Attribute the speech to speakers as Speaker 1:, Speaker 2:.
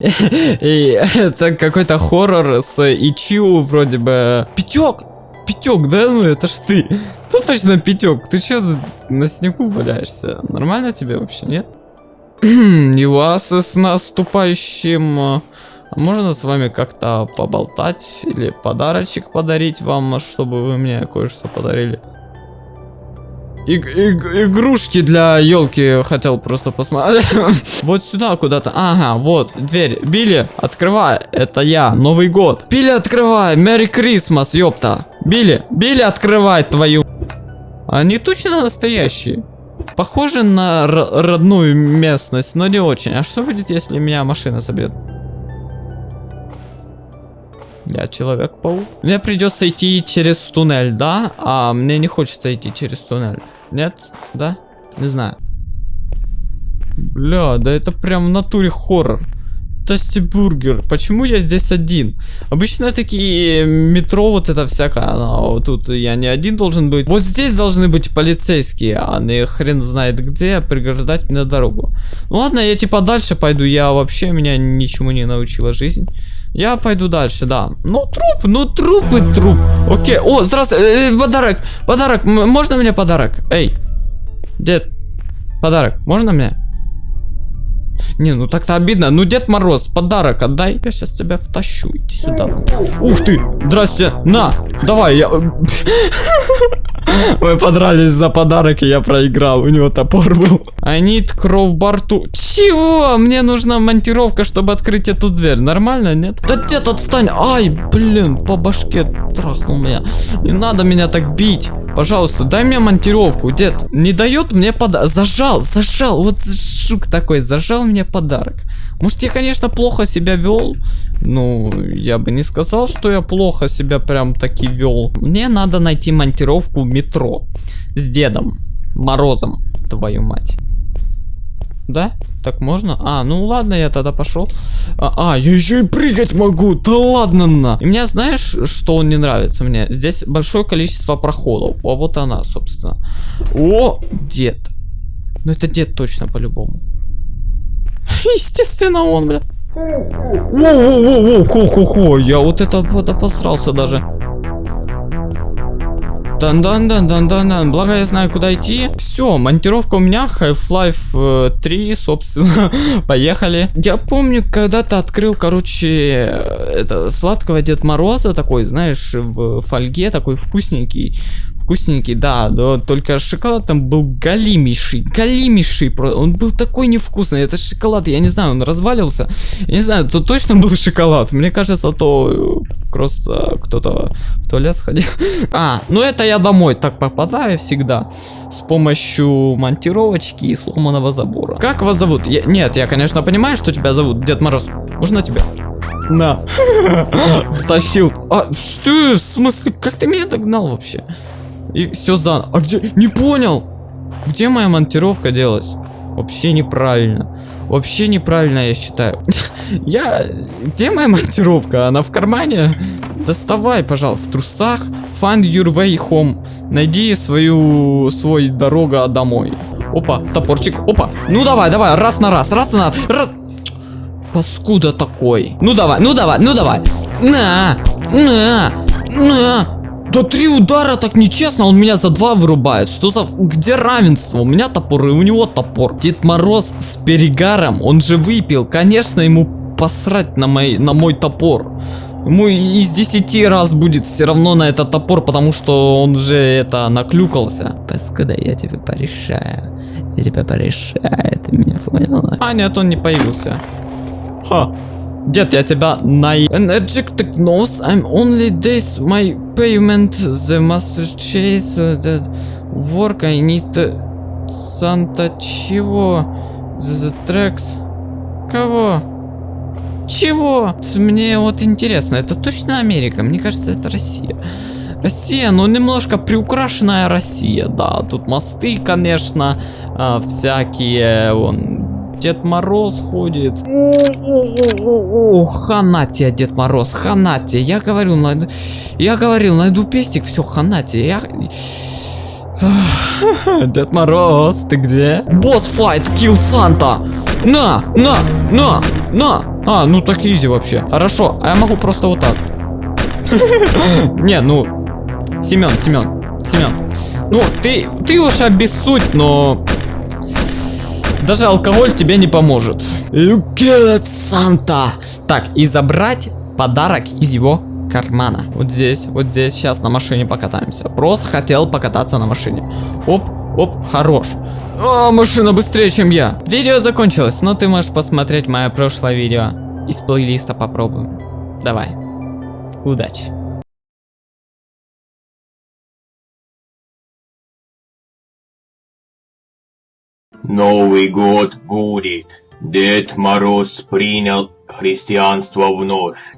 Speaker 1: И это какой-то хоррор с Ичиу вроде бы. Пятек! Пятек, да? Ну это ж ты. Ну точно пятек. Ты че на снегу валяешься? Нормально тебе вообще, нет? И вас с наступающим... А можно с вами как-то поболтать или подарочек подарить вам, чтобы вы мне кое-что подарили? Иг иг игрушки для елки хотел просто посмотреть. вот сюда куда-то. Ага, вот, дверь. Билли, открывай. Это я, Новый год. Билли, открывай. Мэри Крисмас, ёпта. Билли, Билли, открывай твою... Они точно настоящие. Похоже на родную местность, но не очень. А что будет, если меня машина собьет? Я Человек-паук. Мне придется идти через туннель, да? А мне не хочется идти через туннель. Нет? Да? Не знаю. Бля, да это прям в натуре хоррор. Тости бургер. Почему я здесь один? Обычно такие метро, вот это всякое, но тут я не один должен быть. Вот здесь должны быть полицейские, а не хрен знает где, преграждать мне дорогу. Ну ладно, я типа дальше пойду, я вообще меня ничему не научила жизнь. Я пойду дальше, да. Ну, труп, ну, труп и труп. Окей, о, здравствуй, э, э, подарок, подарок, можно мне подарок? Эй, дед, подарок, можно мне? Не, ну так-то обидно. Ну, Дед Мороз, подарок отдай. Я сейчас тебя втащу. Иди сюда. Ух ты! Здрасте! На! Давай, я... Мы подрались за подарок, и я проиграл. У него топор был. I need crowbar to... Чего? Мне нужна монтировка, чтобы открыть эту дверь. Нормально, нет? Да дед, отстань. Ай, блин, по башке трахнул меня. Не надо меня так бить. Пожалуйста, дай мне монтировку, дед. Не дает мне подарок. Зажал, зажал. Вот жук такой, зажал мне подарок. Может, я, конечно, плохо себя вел. Ну, я бы не сказал, что я плохо себя прям таки вел. Мне надо найти монтировку метро. С Дедом Морозом, твою мать. Да? Так можно? А, ну ладно, я тогда пошел. А, а, я еще и прыгать могу. Да ладно на. И мне знаешь, что не нравится мне? Здесь большое количество проходов. А вот она, собственно. О, дед. Ну это дед точно по-любому. Естественно он, бля. Воу-воу-воу, хо-хо-хо, я вот это вот обосрался даже. дан дан дан дан дан дан Благо я знаю, куда идти. Все, монтировка у меня. Half-Life 3, э, собственно. Поехали. Я помню, когда-то открыл, короче, это сладкого Дед Мороза такой, знаешь, в фольге такой вкусненький вкусненький, да, но только шоколад там был галимейший, галимейший, он был такой невкусный, это шоколад, я не знаю, он разваливался, я не знаю, то точно был шоколад, мне кажется, то просто кто-то в туалет сходил. А, ну это я домой так попадаю всегда, с помощью монтировочки и сломанного забора. Как вас зовут? Я, нет, я, конечно, понимаю, что тебя зовут, Дед Мороз, можно тебя? На. Тащил. А, что? В смысле? Как ты меня догнал вообще? И все за... А где? Не понял! Где моя монтировка делась? Вообще неправильно. Вообще неправильно, я считаю. я... Где моя монтировка? Она в кармане? Доставай, пожалуйста, в трусах. Find your way home. Найди свою... свой дорога домой. Опа, топорчик. Опа. Ну давай, давай, раз на раз, раз на раз. Паскуда такой. Ну давай, ну давай, ну давай. На, на, на. Да три удара так нечестно, он меня за два вырубает. Что за... Где равенство? У меня топор и у него топор. Дед Мороз с перегаром, он же выпил. Конечно, ему посрать на мой, на мой топор. Ему из 10 раз будет все равно на этот топор, потому что он же это наклюкался. Паскуда, я тебе порешаю. Я тебя порешаю, ты меня понял? А, нет, он не появился. Ха. Дед, я тебя на... Energetic knows I'm only this my payment the master chase that work I need Санта чего? The tracks? Кого? Чего? Мне вот интересно, это точно Америка? Мне кажется, это Россия. Россия, ну немножко приукрашенная Россия, да. Тут мосты, конечно, а, всякие, вон, Дед Мороз ходит. О, хана тебе, Дед Мороз, хана тебе. Я говорил, найду... Я говорил, найду пестик, все, хана тебе. Я... Дед Мороз, ты где? Босс файт, килл Санта. На, на, на, на. А, ну так изи вообще. Хорошо, а я могу просто вот так. Не, ну, Семен, Семен, Семен. Ну, ты, ты уж обессудь, но даже алкоголь тебе не поможет. You get Санта. Так, и забрать подарок из его кармана. Вот здесь, вот здесь. Сейчас на машине покатаемся. Просто хотел покататься на машине. Оп, оп, хорош. О, машина быстрее, чем я. Видео закончилось, но ты можешь посмотреть мое прошлое видео. Из плейлиста попробуем. Давай. Удачи.
Speaker 2: Новый год будет. Дед Мороз принял христианство вновь.